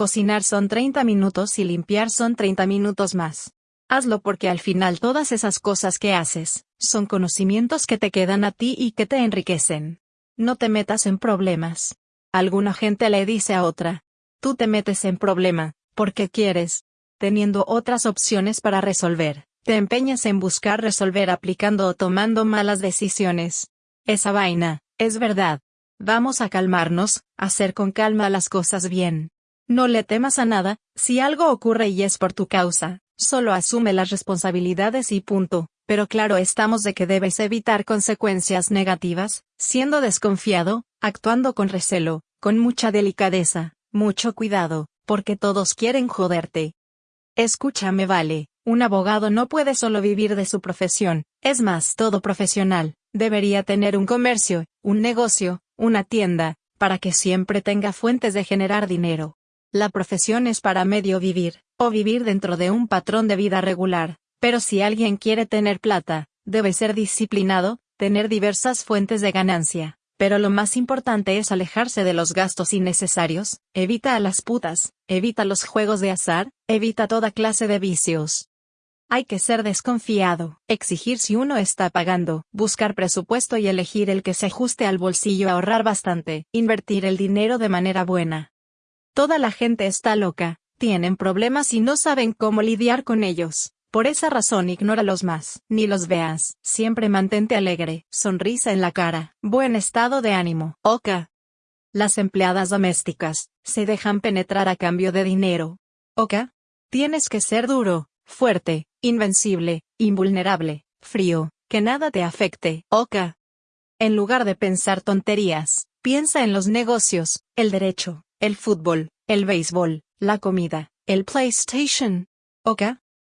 Cocinar son 30 minutos y limpiar son 30 minutos más. Hazlo porque al final todas esas cosas que haces, son conocimientos que te quedan a ti y que te enriquecen. No te metas en problemas. Alguna gente le dice a otra, tú te metes en problema, porque quieres, teniendo otras opciones para resolver, te empeñas en buscar resolver aplicando o tomando malas decisiones. Esa vaina, es verdad. Vamos a calmarnos, hacer con calma las cosas bien. No le temas a nada, si algo ocurre y es por tu causa, Solo asume las responsabilidades y punto, pero claro estamos de que debes evitar consecuencias negativas, siendo desconfiado, actuando con recelo, con mucha delicadeza, mucho cuidado, porque todos quieren joderte. Escúchame vale, un abogado no puede solo vivir de su profesión, es más todo profesional, debería tener un comercio, un negocio, una tienda, para que siempre tenga fuentes de generar dinero. La profesión es para medio vivir, o vivir dentro de un patrón de vida regular, pero si alguien quiere tener plata, debe ser disciplinado, tener diversas fuentes de ganancia, pero lo más importante es alejarse de los gastos innecesarios, evita a las putas, evita los juegos de azar, evita toda clase de vicios. Hay que ser desconfiado, exigir si uno está pagando, buscar presupuesto y elegir el que se ajuste al bolsillo, ahorrar bastante, invertir el dinero de manera buena, Toda la gente está loca, tienen problemas y no saben cómo lidiar con ellos. Por esa razón ignóralos más, ni los veas, siempre mantente alegre, sonrisa en la cara, buen estado de ánimo. Oka. Las empleadas domésticas, se dejan penetrar a cambio de dinero. Oka. Tienes que ser duro, fuerte, invencible, invulnerable, frío, que nada te afecte. Oka. En lugar de pensar tonterías, piensa en los negocios, el derecho, el fútbol, el béisbol, la comida, el PlayStation. ¿Ok?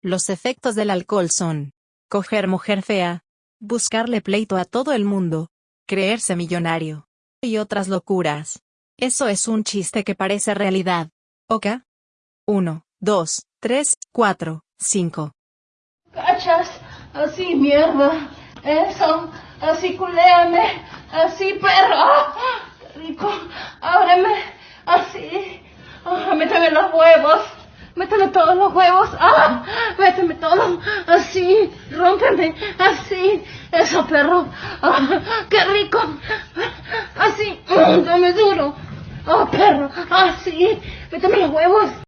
Los efectos del alcohol son coger mujer fea, buscarle pleito a todo el mundo, creerse millonario y otras locuras. Eso es un chiste que parece realidad. ¿Ok? 1, 2, 3, 4, 5. Cachas, así mierda, eso, así culéame, así perro, rico, ábreme. Así. Ah, méteme los huevos. Méteme todos los huevos. Ah, méteme todos. Así. Rómpeme. Así. Eso, perro. Ah, qué rico. Así. Dame duro. Oh, perro. Así. Méteme los huevos.